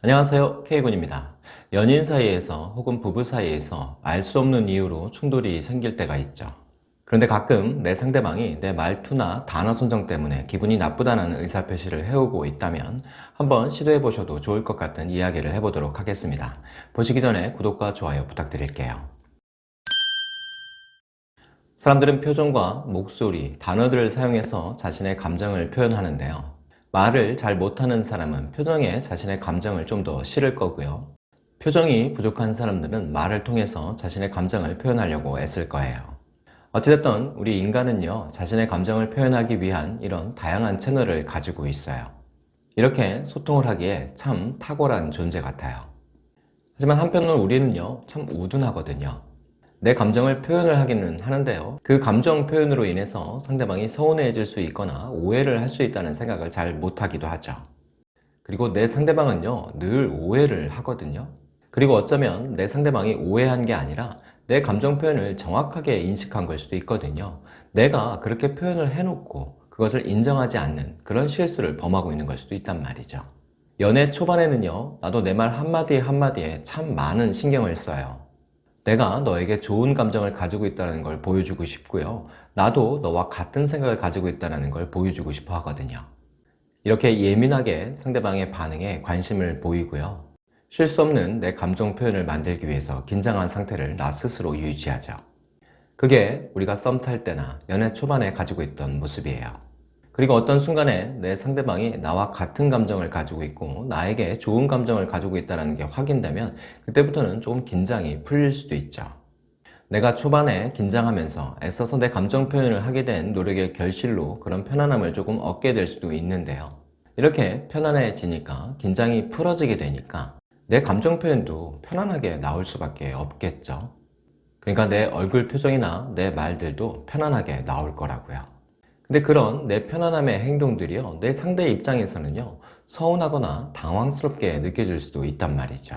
안녕하세요. K군입니다. 연인 사이에서 혹은 부부 사이에서 알 수 없는 이유로 충돌이 생길 때가 있죠. 그런데 가끔 내 상대방이 내 말투나 단어 선정 때문에 기분이 나쁘다는 의사표시를 해오고 있다면 한번 시도해 보셔도 좋을 것 같은 이야기를 해보도록 하겠습니다. 보시기 전에 구독과 좋아요 부탁드릴게요. 사람들은 표정과 목소리, 단어들을 사용해서 자신의 감정을 표현하는데요 말을 잘 못하는 사람은 표정에 자신의 감정을 좀 더 실을 거고요. 표정이 부족한 사람들은 말을 통해서 자신의 감정을 표현하려고 애쓸 거예요. 어찌됐든 우리 인간은요 자신의 감정을 표현하기 위한 이런 다양한 채널을 가지고 있어요. 이렇게 소통을 하기에 참 탁월한 존재 같아요. 하지만 한편으로 우리는요 참 우둔하거든요. 내 감정을 표현을 하기는 하는데요. 그 감정 표현으로 인해서 상대방이 서운해질 수 있거나 오해를 할 수 있다는 생각을 잘 못하기도 하죠. 그리고 내 상대방은요 늘 오해를 하거든요. 그리고 어쩌면 내 상대방이 오해한 게 아니라 내 감정 표현을 정확하게 인식한 걸 수도 있거든요. 내가 그렇게 표현을 해놓고 그것을 인정하지 않는 그런 실수를 범하고 있는 걸 수도 있단 말이죠. 연애 초반에는요 나도 내 말 한마디 한마디에 참 많은 신경을 써요 내가 너에게 좋은 감정을 가지고 있다는 걸 보여주고 싶고요. 나도 너와 같은 생각을 가지고 있다는 걸 보여주고 싶어 하거든요. 이렇게 예민하게 상대방의 반응에 관심을 보이고요. 쉴수 없는 내 감정 표현을 만들기 위해서 긴장한 상태를 나 스스로 유지하죠. 그게 우리가 썸 탈 때나 연애 초반에 가지고 있던 모습이에요. 그리고 어떤 순간에 내 상대방이 나와 같은 감정을 가지고 있고 나에게 좋은 감정을 가지고 있다는 게 확인되면 그때부터는 조금 긴장이 풀릴 수도 있죠. 내가 초반에 긴장하면서 애써서 내 감정 표현을 하게 된 노력의 결실로 그런 편안함을 조금 얻게 될 수도 있는데요. 이렇게 편안해지니까 긴장이 풀어지게 되니까 내 감정 표현도 편안하게 나올 수밖에 없겠죠. 그러니까 내 얼굴 표정이나 내 말들도 편안하게 나올 거라고요. 근데 그런 내 편안함의 행동들이요 내 상대 입장에서는요 서운하거나 당황스럽게 느껴질 수도 있단 말이죠.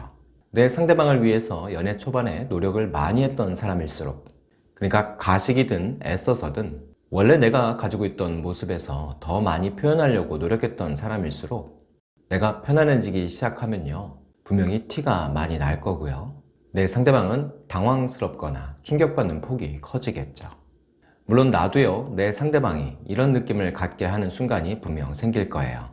내 상대방을 위해서 연애 초반에 노력을 많이 했던 사람일수록 그러니까 가식이든 애써서든 원래 내가 가지고 있던 모습에서 더 많이 표현하려고 노력했던 사람일수록 내가 편안해지기 시작하면요 분명히 티가 많이 날 거고요. 내 상대방은 당황스럽거나 충격받는 폭이 커지겠죠 물론 나도요 내 상대방이 이런 느낌을 갖게 하는 순간이 분명 생길 거예요.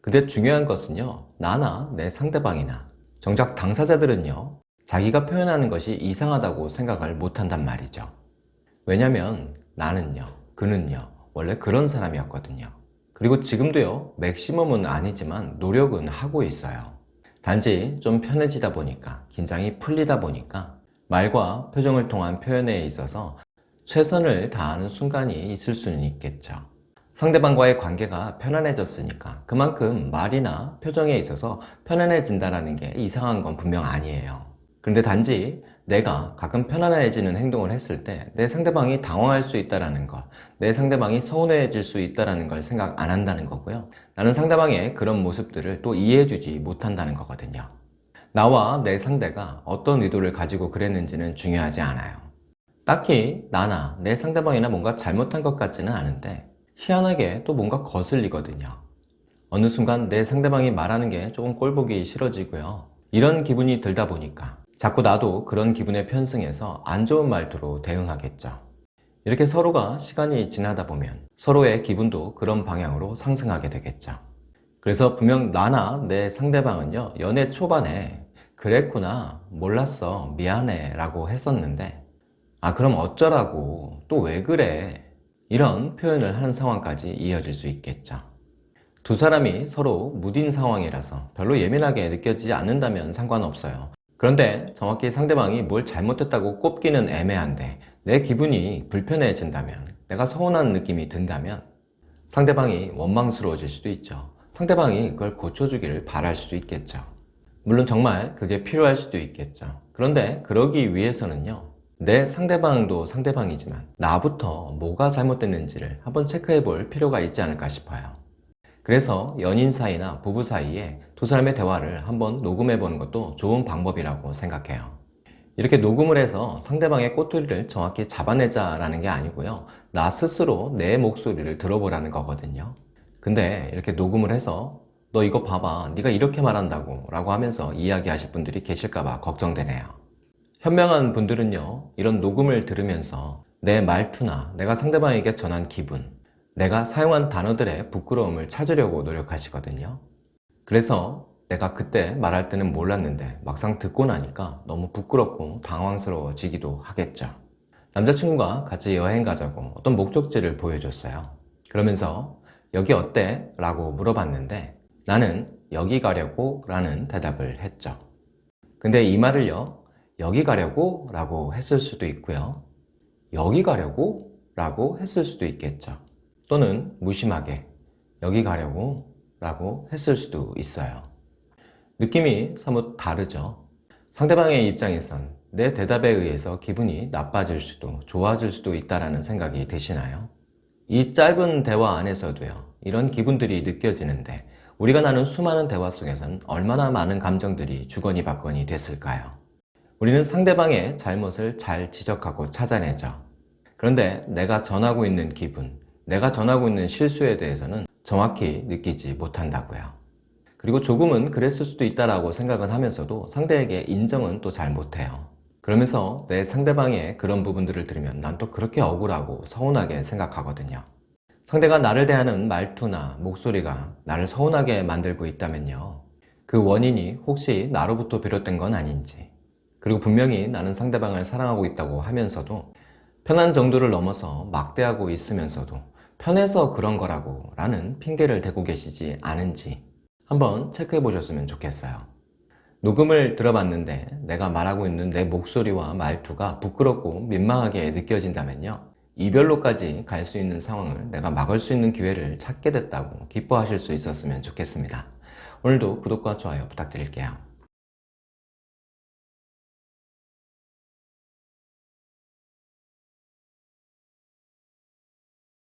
근데 중요한 것은요 나나 내 상대방이나 정작 당사자들은요 자기가 표현하는 것이 이상하다고 생각을 못한단 말이죠. 왜냐면 나는요 그는요 원래 그런 사람이었거든요. 그리고 지금도요 맥시멈은 아니지만 노력은 하고 있어요. 단지 좀 편해지다 보니까 긴장이 풀리다 보니까 말과 표정을 통한 표현에 있어서 최선을 다하는 순간이 있을 수는 있겠죠 상대방과의 관계가 편안해졌으니까 그만큼 말이나 표정에 있어서 편안해진다는 게 이상한 건 분명 아니에요 그런데 단지 내가 가끔 편안해지는 행동을 했을 때 내 상대방이 당황할 수 있다는 것, 내 상대방이 서운해질 수 있다는 걸 생각 안 한다는 거고요. 나는 상대방의 그런 모습들을 또 이해해주지 못한다는 거거든요. 나와 내 상대가 어떤 의도를 가지고 그랬는지는 중요하지 않아요. 딱히 나나 내 상대방이나 뭔가 잘못한 것 같지는 않은데 희한하게 또 뭔가 거슬리거든요. 어느 순간 내 상대방이 말하는 게 조금 꼴보기 싫어지고요. 이런 기분이 들다 보니까 자꾸 나도 그런 기분에 편승해서 안 좋은 말투로 대응하겠죠. 이렇게 서로가 시간이 지나다 보면 서로의 기분도 그런 방향으로 상승하게 되겠죠. 그래서 분명 나나 내 상대방은요 연애 초반에 그랬구나 몰랐어 미안해 라고 했었는데 아 그럼 어쩌라고? 또 왜 그래? 이런 표현을 하는 상황까지 이어질 수 있겠죠. 두 사람이 서로 무딘 상황이라서 별로 예민하게 느껴지지 않는다면 상관없어요. 그런데 정확히 상대방이 뭘 잘못했다고 꼽기는 애매한데 내 기분이 불편해진다면 내가 서운한 느낌이 든다면 상대방이 원망스러워질 수도 있죠. 상대방이 그걸 고쳐주기를 바랄 수도 있겠죠. 물론 정말 그게 필요할 수도 있겠죠. 그런데 그러기 위해서는요 내 상대방도 상대방이지만 나부터 뭐가 잘못됐는지를 한번 체크해 볼 필요가 있지 않을까 싶어요. 그래서 연인 사이나 부부 사이에 두 사람의 대화를 한번 녹음해 보는 것도 좋은 방법이라고 생각해요. 이렇게 녹음을 해서 상대방의 꼬투리를 정확히 잡아내자 라는 게 아니고요. 나 스스로 내 목소리를 들어보라는 거거든요. 근데 이렇게 녹음을 해서 너 이거 봐봐. 네가 이렇게 말한다고 라고 하면서 이야기하실 분들이 계실까봐 걱정되네요 현명한 분들은요 이런 녹음을 들으면서 내 말투나 내가 상대방에게 전한 기분 내가 사용한 단어들의 부끄러움을 찾으려고 노력하시거든요. 그래서 내가 그때 말할 때는 몰랐는데 막상 듣고 나니까 너무 부끄럽고 당황스러워지기도 하겠죠. 남자친구가 같이 여행 가자고 어떤 목적지를 보여줬어요. 그러면서 여기 어때? 라고 물어봤는데 나는 여기 가려고 라는 대답을 했죠. 근데 이 말을요 여기 가려고 라고 했을 수도 있고요 여기 가려고 라고 했을 수도 있겠죠 또는 무심하게 여기 가려고 라고 했을 수도 있어요 느낌이 사뭇 다르죠 상대방의 입장에선 내 대답에 의해서 기분이 나빠질 수도 좋아질 수도 있다는 생각이 드시나요? 이 짧은 대화 안에서도요 이런 기분들이 느껴지는데 우리가 나눈 수많은 대화 속에선 얼마나 많은 감정들이 주거니 받거니 됐을까요? 우리는 상대방의 잘못을 잘 지적하고 찾아내죠. 그런데 내가 전하고 있는 기분 내가 전하고 있는 실수에 대해서는 정확히 느끼지 못한다고요. 그리고 조금은 그랬을 수도 있다고 생각은 하면서도 상대에게 인정은 또 잘 못해요. 그러면서 내 상대방의 그런 부분들을 들으면 난 또 그렇게 억울하고 서운하게 생각하거든요. 상대가 나를 대하는 말투나 목소리가 나를 서운하게 만들고 있다면요. 그 원인이 혹시 나로부터 비롯된 건 아닌지 그리고 분명히 나는 상대방을 사랑하고 있다고 하면서도 편한 정도를 넘어서 막대하고 있으면서도 편해서 그런 거라고 라는 핑계를 대고 계시지 않은지 한번 체크해 보셨으면 좋겠어요. 녹음을 들어봤는데 내가 말하고 있는 내 목소리와 말투가 부끄럽고 민망하게 느껴진다면요. 이별로까지 갈 수 있는 상황을 내가 막을 수 있는 기회를 찾게 됐다고 기뻐하실 수 있었으면 좋겠습니다. 오늘도 구독과 좋아요 부탁드릴게요